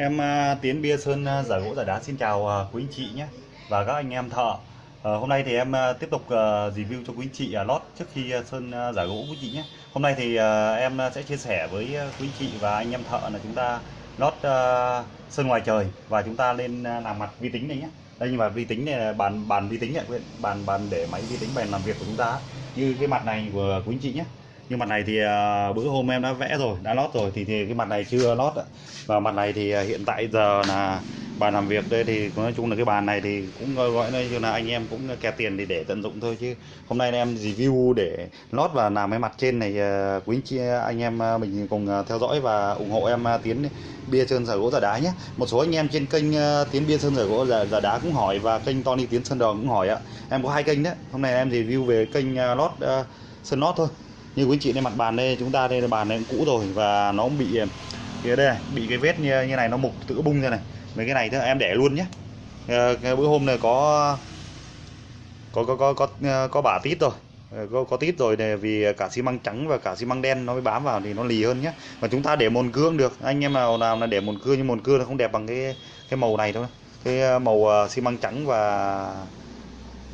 Em à, Tiến Bia Sơn à, giả gỗ giả đá xin chào à, quý anh chị nhé và các anh em thợ. Ờ, hôm nay thì em tiếp tục review cho quý anh chị lót trước khi Sơn giả gỗ quý anh chị nhé. Hôm nay thì em sẽ chia sẻ với quý anh chị và anh em thợ là chúng ta lót sơn ngoài trời và chúng ta lên làm mặt vi tính này nhé. Đây nhưng mà vi tính này là bàn bàn vi tính này, bàn bàn để máy vi tính bàn làm việc của chúng ta như cái mặt này của quý anh chị nhé nhưng mặt này thì à, bữa hôm em đã vẽ rồi đã lót rồi thì, thì cái mặt này chưa lót ạ. và mặt này thì à, hiện tại giờ là bàn làm việc đây thì nói chung là cái bàn này thì cũng gọi gọi như là anh em cũng kẹt tiền thì để tận dụng thôi chứ. Hôm nay em review để lót và làm cái mặt trên này à, quý anh chị anh em mình cùng theo dõi và ủng hộ em tiến bia sơn giả gỗ giả đá nhé. Một số anh em trên kênh tiến bia sơn giả gỗ giả, giả đá cũng hỏi và kênh Tony tiến sơn đòn cũng hỏi ạ. Em có hai kênh đấy. Hôm nay em review về kênh lót sơn lót thôi như quý chị đây mặt bàn đây chúng ta đây là bàn này cũng cũ rồi và nó cũng bị cái đây này, bị cái vết như, như này nó mục tự bung ra này. Mấy cái này thì em để luôn nhé ờ, cái bữa hôm này có có có có có ờ, có bả tít rồi. Ờ, có có tít rồi này vì cả xi măng trắng và cả xi măng đen nó mới bám vào thì nó lì hơn nhé và chúng ta để mồn cưa được. Anh em nào nào là để mồn cưa nhưng mồn cưa nó không đẹp bằng cái cái màu này đâu cái màu xi măng trắng và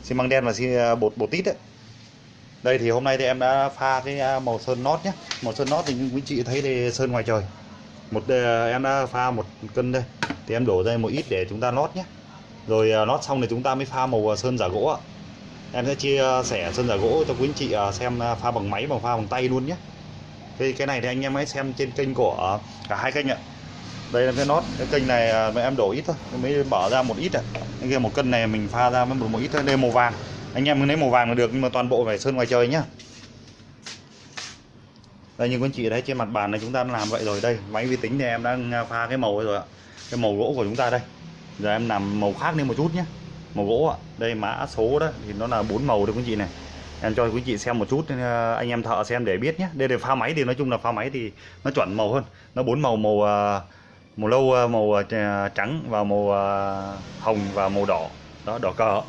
xi măng đen và xi bột bột tít ấy đây thì hôm nay thì em đã pha cái à, màu sơn nót nhé màu sơn nót thì như quý chị thấy thì sơn ngoài trời. Một à, em đã pha một cân đây. Thì em đổ ra một ít để chúng ta nót nhé rồi à, nót xong thì chúng ta mới pha màu sơn giả gỗ ạ. Em sẽ chia sẻ sơn giả gỗ cho quý anh chị xem pha bằng máy bằng pha bằng tay luôn nhé cái cái này thì anh em hãy xem trên kênh của cả hai kênh ạ. Đây là cái nót cái kênh này mà em đổ ít thôi. Mới bỏ ra một ít à cái kia một cân này mình pha ra mới một, một ít thôi đây màu vàng anh em cứ lấy màu vàng là được, nhưng mà toàn bộ phải sơn ngoài trời nhá. Đây, như quý anh chị thấy trên mặt bàn này chúng ta đã làm vậy rồi. Đây, máy vi tính thì em đang pha cái màu rồi ạ. Cái màu gỗ của chúng ta đây. Giờ em làm màu khác lên một chút nhé màu gỗ ạ. Đây, mã số đó, thì nó là bốn màu đấy quý anh chị này. Em cho quý chị xem một chút, anh em thợ xem để biết nhé đây để pha máy thì nói chung là pha máy thì nó chuẩn màu hơn. Nó bốn màu màu à, màu lâu à, màu à, trắng và màu hồng và màu đỏ. Đó, đỏ cờ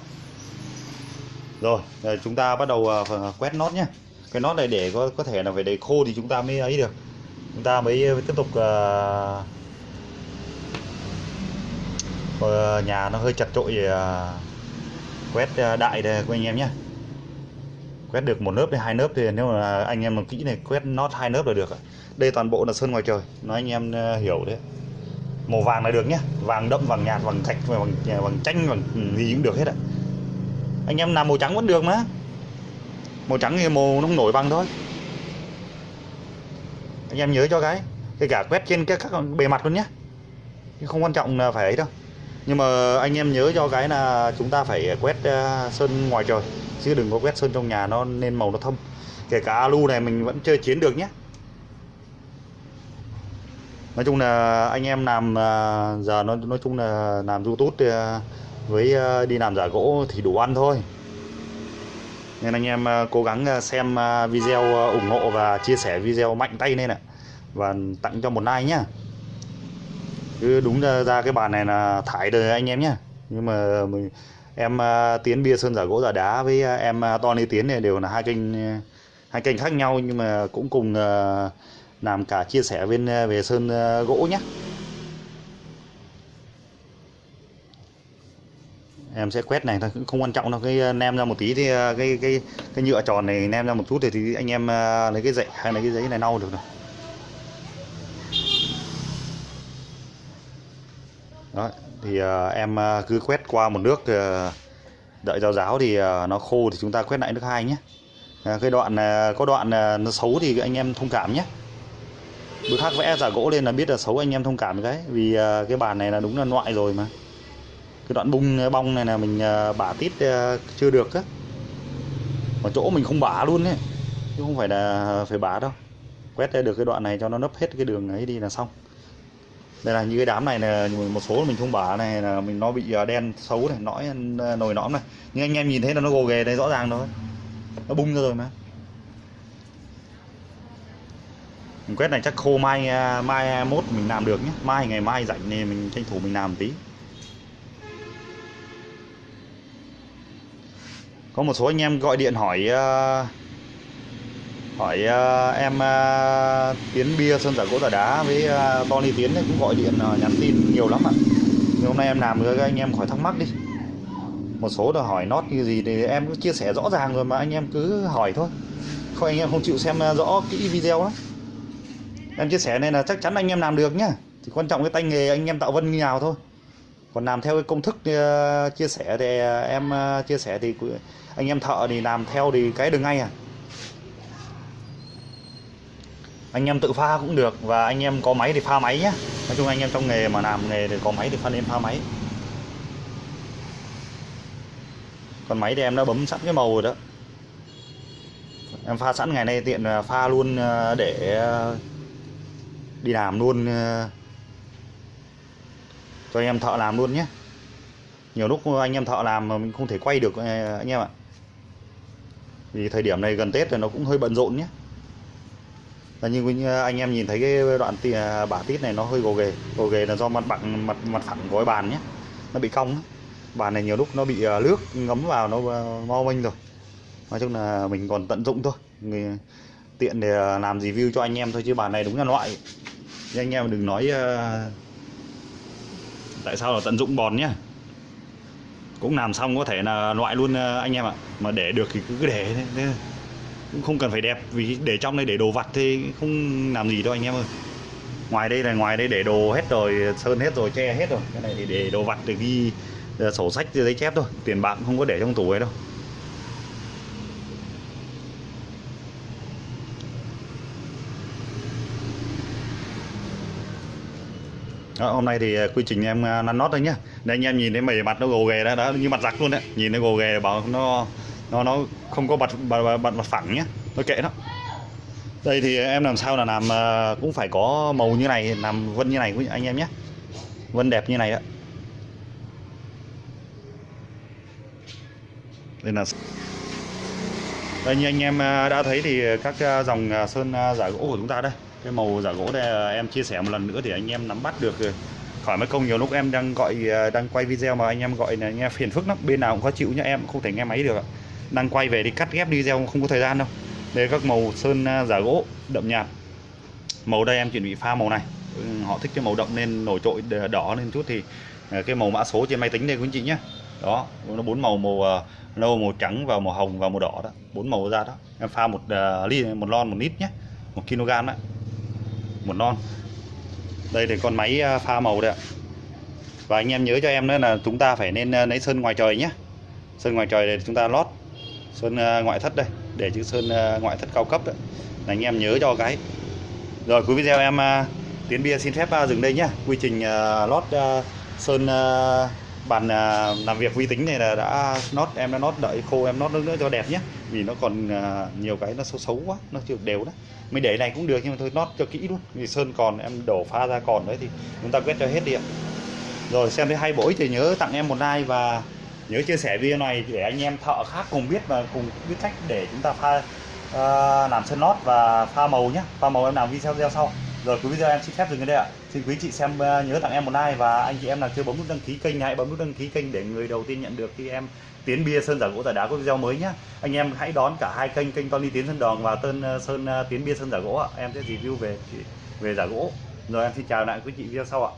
rồi ờ, chúng ta bắt đầu ờ, ờ, quét nót nhé. Cái nót này để có có thể là phải để khô thì chúng ta mới ấy được. Chúng ta mới tiếp tục uh, nhà nó hơi chặt trội uh, quét đại đây của anh em nhé. Quét được một lớp hay hai lớp thì nếu mà anh em làm kỹ này quét nót hai lớp là được đây toàn bộ là sơn ngoài trời. Nói anh em hiểu đấy. Màu vàng là được nhé. Vàng đậm vàng nhạt vàng thạch vàng vàng chanh vàng gì cũng được hết ạ anh em làm màu trắng vẫn được mà. Màu trắng thì màu nó không nổi bằng thôi. Anh em nhớ cho cái kể cả quét trên các, các bề mặt luôn nhé không quan trọng là phải ấy đâu. Nhưng mà anh em nhớ cho cái là chúng ta phải quét ờ, sơn ngoài trời. Chứ đừng có quét sơn trong nhà nó nên màu nó thâm. Kể cả alu này mình vẫn chơi chiến được nhé nói chung là anh em làm ờ, giờ nó nói chung là làm youtube à, với ờ, đi làm giả gỗ thì đủ ăn thôi. Nên anh em ờ, cố gắng ờ, xem video ủng hộ và chia sẻ video mạnh tay lên ạ. Và tặng cho một like nhá. Cứ đúng ra, cái bàn này là thải đời anh em nhá. Nhưng mà mình em tiến bia sơn giả gỗ giả đá với em Tony tiến này đều là hai kênh hai kênh khác nhau nhưng mà cũng cùng làm cả chia sẻ bên về sơn gỗ nhé em sẽ quét này thôi cũng không quan trọng đâu. Cái ờ, nem ra một tí thì ờ, cái cái cái nhựa tròn này nem ra một chút thì, thì anh em ờ, lấy cái dậy hay lấy cái giấy này lau được rồi. Đó thì em cứ quét qua một nước đợi ráo ráo thì nó khô thì chúng ta quét lại nước hai nhé. Cái đoạn có đoạn nó xấu thì anh em thông cảm nhé. Bữa khác vẽ giả gỗ lên là biết là xấu anh em thông cảm cái. Vì cái bàn này là đúng là loại rồi mà cái đoạn bung ờ, bong này là mình ờ, bả tít ờ, chưa được á. Ở chỗ mình không bả luôn ấy, chứ không phải là phải bả đâu. Quét ra được cái đoạn này cho nó nấp hết cái đường ấy đi là xong. Đây là như cái đám này là một số mình không bả này, là mình, nó bị đen xấu này, nõi nồi nõm này. Nhưng anh em nhìn thấy là nó gồ ghề đây, rõ ràng thôi. Nó bung ra rồi mà. Mình quét này chắc khô mai mai mốt mình làm được nhé. Mai, ngày mai rảnh thì mình tranh thủ mình làm một tí. Có một số anh em gọi điện hỏi uh, hỏi uh, em uh, Tiến bia sơn giả gỗ giả đá với uh, Tony Tiến ấy cũng gọi điện uh, nhắn tin nhiều lắm ạ. Nhưng hôm nay em làm với các anh em khỏi thắc mắc đi. Một số là hỏi nót như gì thì em cứ chia sẻ rõ ràng rồi mà anh em cứ hỏi thôi. Không anh em không chịu xem rõ kỹ video đó em chia sẻ này là chắc chắn anh em làm được nhá. Thì quan trọng cái tay nghề anh em tạo vân như nào thôi còn làm theo cái công thức ờ, chia sẻ thì ờ, em ờ, chia sẻ thì anh em thợ thì làm theo thì cái đường ngay à. Anh em tự pha cũng được và anh em có máy thì pha máy nhé nói chung anh em trong nghề mà làm nghề thì có máy thì pha nên pha máy. Còn máy thì em đã bấm sẵn cái màu rồi đó. Em pha sẵn ngày nay tiện pha luôn để đi làm luôn cho anh em thợ làm luôn nhé. Nhiều lúc anh em thợ làm mà mình không thể quay được eh, anh em ạ. Vì thời điểm này gần Tết rồi nó cũng hơi bận rộn nhé. Là như anh em nhìn thấy cái đoạn tì, bả tít này nó hơi gồ ghề. Gồ ghề là do mặt bằng mặt mặt phẳng của cái bàn nhé. Nó bị cong bàn này nhiều lúc nó bị ờ, nước ngấm vào nó ờ, mau mo mênh rồi. Nói chung là mình còn tận dụng thôi. Người tiện để ờ, làm review cho anh em thôi chứ bàn này đúng là loại. Nhưng anh em đừng nói uh, tại sao là tận dụng bòn nhá? Cũng làm xong có thể là loại luôn ờ, anh em ạ. Mà để được thì cứ để thế- cũng không cần phải đẹp, vì để trong đây để đồ vặt thì không làm gì đâu anh em ơi. Ngoài đây là ngoài đây để đồ hết rồi, sơn hết rồi, che hết rồi. Cái này thì để đồ vặt, để ghi ờ, sổ sách, giấy chép thôi. Tiền bạc không có để trong tủ ấy đâu. Đó, hôm nay thì à, quy trình em à, nắn nót thôi nhá. Đây anh em nhìn thấy mày mặt nó gồ ghề đó, đó như mặt giặc luôn đấy. Nhìn nó gồ ghề bảo nó nó nó không có bật bật, bật mặt phẳng nhá. Nó kệ đó. Đây thì em làm sao là làm à, cũng phải có màu như này làm vân như này của anh em nhé vân đẹp như này đó. Đây là đây, như anh em à, đã thấy thì các à, dòng à, sơn giả gỗ của chúng ta đây. Cái màu giả gỗ đây em chia sẻ một lần nữa thì anh em nắm bắt được khỏi mất công nhiều lúc em đang gọi đang quay video mà anh em gọi là nghe phiền phức lắm. Bên nào cũng khó chịu nhá, em không thể nghe máy được ạ. đang quay về đi cắt ghép video không có thời gian đâu. Đây, các màu sơn giả gỗ, đậm nhạt. Màu đây em chuẩn bị pha màu này. Ừ, họ thích cái màu đậm nên nổi trội đỏ lên chút thì cái màu mã số trên máy tính đây quý anh chị nhé đó nó bốn màu màu ờ, nâu màu trắng và màu hồng và màu đỏ đó bốn màu ra đó. Em pha một ờ, ly một lon một lít nhé một kg đấy một lon. Đây thì con máy ờ, pha màu đây ạ. Và anh em nhớ cho em nữa là chúng ta phải nên ờ, lấy sơn ngoài trời nhé. Sơn ngoài trời để chúng ta lót sơn ngoại thất đây để chữ sơn ngoại thất cao cấp đấy là anh em nhớ cho cái. Rồi cuối video em tiến bia xin phép dừng đây nhé. Quy trình lót sơn bàn à, làm việc vi tính này là đã nốt em đã nốt đợi khô em nốt nước nữa cho đẹp nhé. Vì nó còn à, nhiều cái nó xấu xấu quá nó chưa đều đó. Mình để này cũng được nhưng mà thôi nốt cho kỹ luôn. Vì sơn còn em đổ pha ra còn đấy thì chúng ta quét cho hết đi ạ. Rồi xem thấy hay bổ ích thì nhớ tặng em một like và nhớ chia sẻ video này để anh em thợ khác cùng biết và cùng biết cách để chúng ta pha uh, làm sơn lót và pha màu nhé. Pha màu em làm video video sau rồi cuối video em xin phép dừng ở đây ạ. Xin quý chị xem ờ, nhớ tặng em một like và anh chị em nào chưa bấm nút đăng ký kênh hãy bấm nút đăng ký kênh để người đầu tiên nhận được khi em tiến bia sơn giả gỗ giải đá có video mới nhé anh em hãy đón cả hai kênh kênh Tony Tiến Sơn Đòn và tên ờ, Sơn ờ, Tiến Bia Sơn giả gỗ ạ. Em sẽ review về về giả gỗ. Rồi, em xin chào lại quý chị video sau ạ.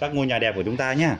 Các ngôi nhà đẹp của chúng ta nhé